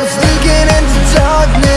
was looking in the darkness.